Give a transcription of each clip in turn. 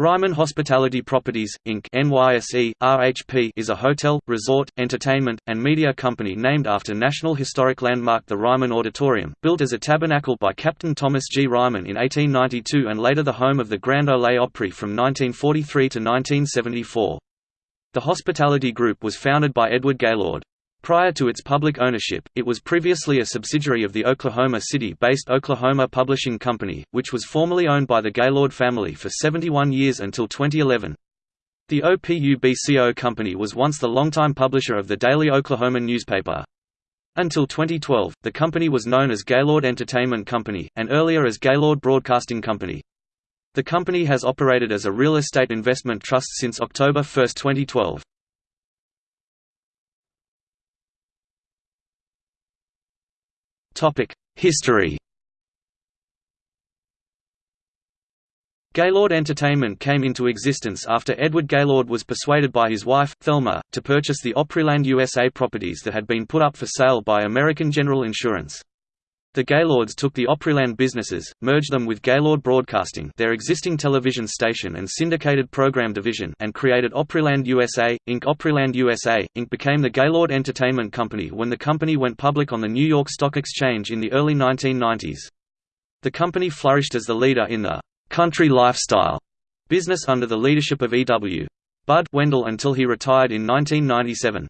Ryman Hospitality Properties, Inc. NYSE, RHP is a hotel, resort, entertainment, and media company named after National Historic Landmark the Ryman Auditorium, built as a tabernacle by Captain Thomas G. Ryman in 1892 and later the home of the Grand Ole Opry from 1943 to 1974. The Hospitality Group was founded by Edward Gaylord. Prior to its public ownership, it was previously a subsidiary of the Oklahoma City-based Oklahoman Publishing Company, which was formerly owned by the Gaylord family for 71 years until 2011. The OPUBCO Company was once the longtime publisher of the Daily Oklahoma newspaper. Until 2012, the company was known as Gaylord Entertainment Company, and earlier as Gaylord Broadcasting Company. The company has operated as a real estate investment trust since October 1, 2012. History Gaylord Entertainment came into existence after Edward Gaylord was persuaded by his wife, Thelma, to purchase the Opryland USA properties that had been put up for sale by American General Insurance. The Gaylords took the Opryland businesses, merged them with Gaylord Broadcasting their existing television station and syndicated program division and created Opryland USA, Inc. Opryland USA, Inc. became the Gaylord Entertainment Company when the company went public on the New York Stock Exchange in the early 1990s. The company flourished as the leader in the «country lifestyle» business under the leadership of E.W. Bud Wendell until he retired in 1997.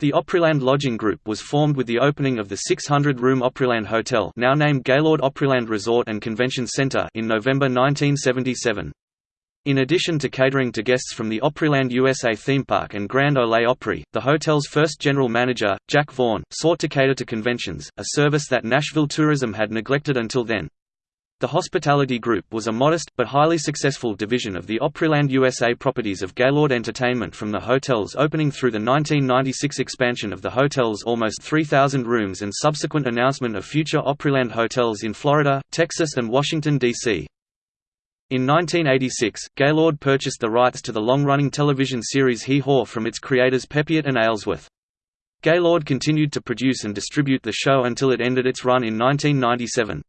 The Opryland Lodging Group was formed with the opening of the 600-room Opryland Hotel now named Gaylord Opryland Resort and Convention Center in November 1977. In addition to catering to guests from the Opryland USA theme park and Grand Ole Opry, the hotel's first general manager, Jack Vaughn, sought to cater to conventions, a service that Nashville tourism had neglected until then. The Hospitality Group was a modest, but highly successful division of the Opryland USA properties of Gaylord Entertainment from the hotel's opening through the 1996 expansion of the hotel's almost 3,000 rooms and subsequent announcement of future Opryland hotels in Florida, Texas and Washington, D.C. In 1986, Gaylord purchased the rights to the long-running television series Hee Haw from its creators Peppiatt and Aylesworth. Gaylord continued to produce and distribute the show until it ended its run in 1997.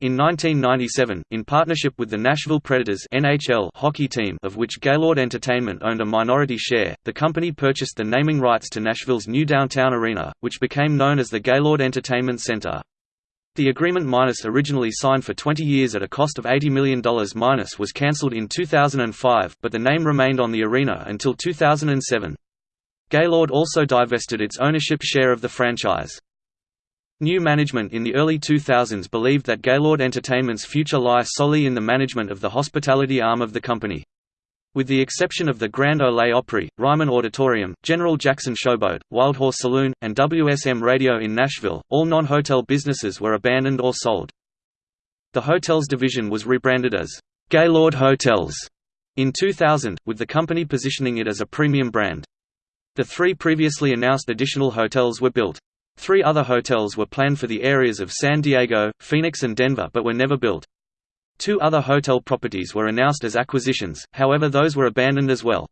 In 1997, in partnership with the Nashville Predators NHL hockey team of which Gaylord Entertainment owned a minority share, the company purchased the naming rights to Nashville's new downtown arena, which became known as the Gaylord Entertainment Center. The agreement minus originally signed for 20 years at a cost of $80 million minus was cancelled in 2005, but the name remained on the arena until 2007. Gaylord also divested its ownership share of the franchise. New management in the early 2000s believed that Gaylord Entertainment's future lies solely in the management of the hospitality arm of the company. With the exception of the Grand Ole Opry, Ryman Auditorium, General Jackson Showboat, Wild Horse Saloon, and WSM Radio in Nashville, all non-hotel businesses were abandoned or sold. The hotels division was rebranded as Gaylord Hotels in 2000, with the company positioning it as a premium brand. The three previously announced additional hotels were built. Three other hotels were planned for the areas of San Diego, Phoenix and Denver but were never built. Two other hotel properties were announced as acquisitions, however those were abandoned as well.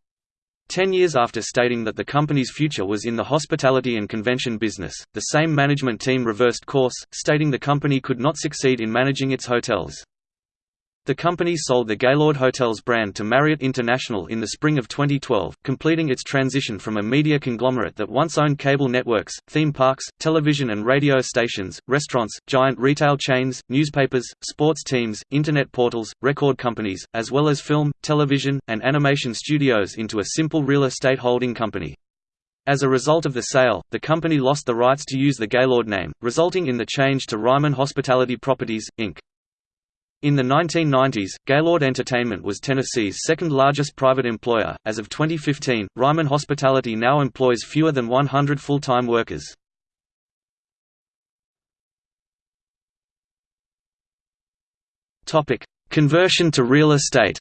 Ten years after stating that the company's future was in the hospitality and convention business, the same management team reversed course, stating the company could not succeed in managing its hotels. The company sold the Gaylord Hotels brand to Marriott International in the spring of 2012, completing its transition from a media conglomerate that once owned cable networks, theme parks, television and radio stations, restaurants, giant retail chains, newspapers, sports teams, internet portals, record companies, as well as film, television, and animation studios into a simple real estate holding company. As a result of the sale, the company lost the rights to use the Gaylord name, resulting in the change to Ryman Hospitality Properties, Inc. In the 1990s, Gaylord Entertainment was Tennessee's second largest private employer. As of 2015, Ryman Hospitality now employs fewer than 100 full-time workers. Topic: Conversion to real estate.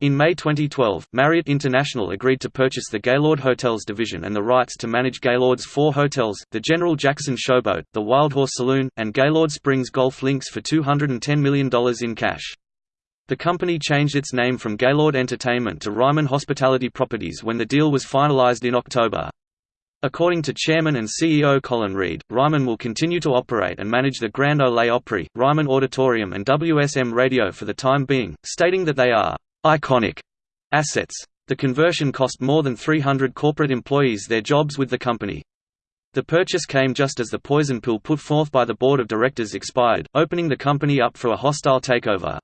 In May 2012, Marriott International agreed to purchase the Gaylord Hotels division and the rights to manage Gaylord's four hotels, the General Jackson Showboat, the Wild Horse Saloon, and Gaylord Springs Golf Links for $210 million in cash. The company changed its name from Gaylord Entertainment to Ryman Hospitality Properties when the deal was finalized in October. According to Chairman and CEO Colin Reed, Ryman will continue to operate and manage the Grand Ole Opry, Ryman Auditorium and WSM Radio for the time being, stating that they are «iconic» assets. The conversion cost more than 300 corporate employees their jobs with the company. The purchase came just as the poison pill put forth by the board of directors expired, opening the company up for a hostile takeover.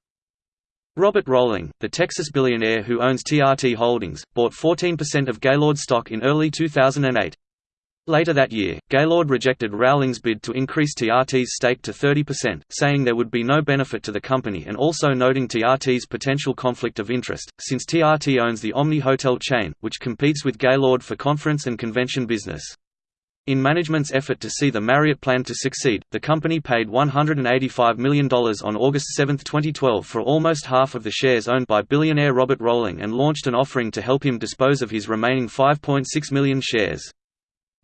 Robert Rowling, the Texas billionaire who owns TRT Holdings, bought 14% of Gaylord stock in early 2008. Later that year, Gaylord rejected Rowling's bid to increase TRT's stake to 30%, saying there would be no benefit to the company and also noting TRT's potential conflict of interest, since TRT owns the Omni hotel chain, which competes with Gaylord for conference and convention business. In management's effort to see the Marriott plan to succeed, the company paid $185 million on August 7, 2012 for almost half of the shares owned by billionaire Robert Rowling and launched an offering to help him dispose of his remaining 5.6 million shares.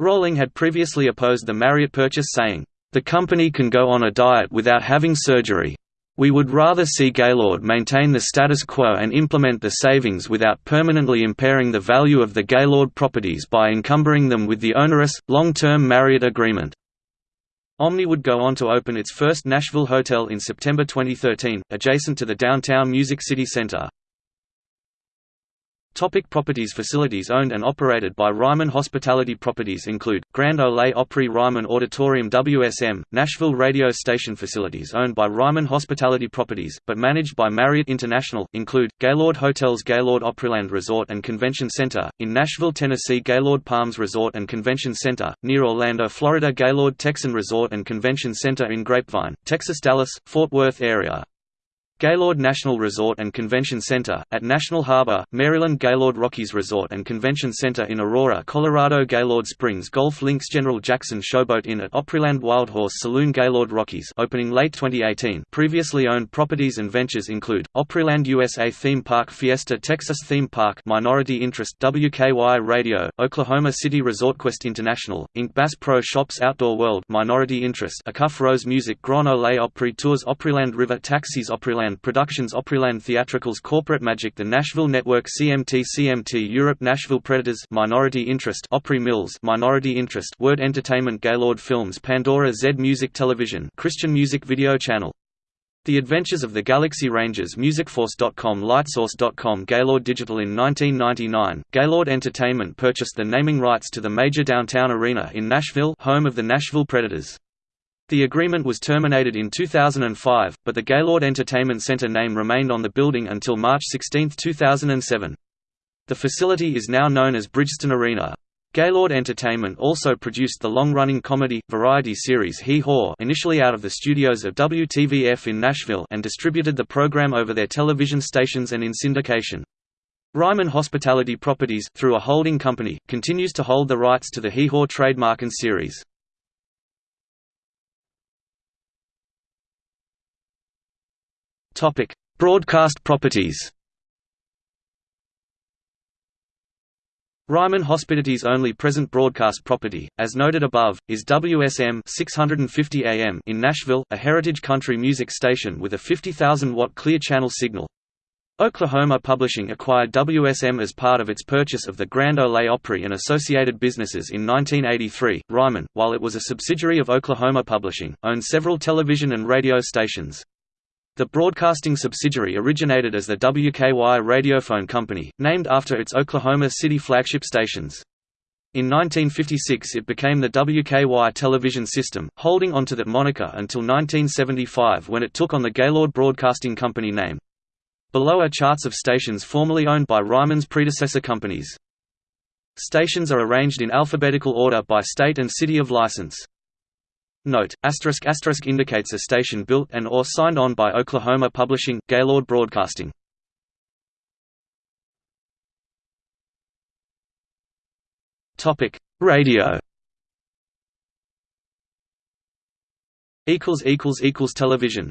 Rowling had previously opposed the Marriott purchase saying, "...the company can go on a diet without having surgery. We would rather see Gaylord maintain the status quo and implement the savings without permanently impairing the value of the Gaylord properties by encumbering them with the onerous, long-term Marriott agreement." Omni would go on to open its first Nashville hotel in September 2013, adjacent to the downtown Music City Center. Topic properties Facilities owned and operated by Ryman Hospitality Properties include, Grand Ole Opry Ryman Auditorium WSM, Nashville radio station Facilities owned by Ryman Hospitality Properties, but managed by Marriott International, include, Gaylord Hotels Gaylord Opryland Resort and Convention Center, in Nashville, Tennessee Gaylord Palms Resort and Convention Center, near Orlando, Florida Gaylord Texan Resort and Convention Center in Grapevine, Texas Dallas, Fort Worth area, Gaylord National Resort and Convention Center, at National Harbor, Maryland Gaylord Rockies Resort and Convention Center in Aurora, Colorado Gaylord Springs Golf Links General Jackson Showboat Inn at Opryland Wildhorse Saloon Gaylord Rockies opening late 2018 previously owned properties and ventures include, Opryland USA Theme Park Fiesta Texas Theme Park minority interest WKY Radio, Oklahoma City Resort Quest International, Inc. Bass Pro Shops Outdoor World minority interest Acuff Rose Music Grand Ole Opry Tours Opryland River Taxis Opryland Opryland Productions Opryland Theatricals Corporate Magic The Nashville Network CMT CMT Europe Nashville Predators Minority Interest Opry Mills Minority Interest Word Entertainment Gaylord Films Pandora Z Music Television Christian Music Video Channel the Adventures of the Galaxy Rangers MusicForce.com Lightsource.com Gaylord Digital In 1999, Gaylord Entertainment purchased the naming rights to the major downtown arena in Nashville home of the Nashville Predators. The agreement was terminated in 2005, but the Gaylord Entertainment Center name remained on the building until March 16, 2007. The facility is now known as Bridgestone Arena. Gaylord Entertainment also produced the long-running comedy, variety series Hee Haw initially out of the studios of WTVF in Nashville and distributed the program over their television stations and in syndication. Ryman Hospitality Properties, through a holding company, continues to hold the rights to the Hee Haw trademark and series. Topic: Broadcast properties. Ryman Hospitality's only present broadcast property, as noted above, is WSM 650 AM in Nashville, a heritage country music station with a 50,000-watt clear channel signal. Oklahoma Publishing acquired WSM as part of its purchase of the Grand Ole Opry and associated businesses in 1983. Ryman, while it was a subsidiary of Oklahoma Publishing, owned several television and radio stations. The broadcasting subsidiary originated as the WKY Radiophone Company, named after its Oklahoma City flagship stations. In 1956 it became the WKY television system, holding onto that moniker until 1975 when it took on the Gaylord Broadcasting Company name. Below are charts of stations formerly owned by Ryman's predecessor companies. Stations are arranged in alphabetical order by state and city of license. Note: asterisk asterisk indicates a station built and or signed on by Oklahoma Publishing, Gaylord Broadcasting. Radio. Television.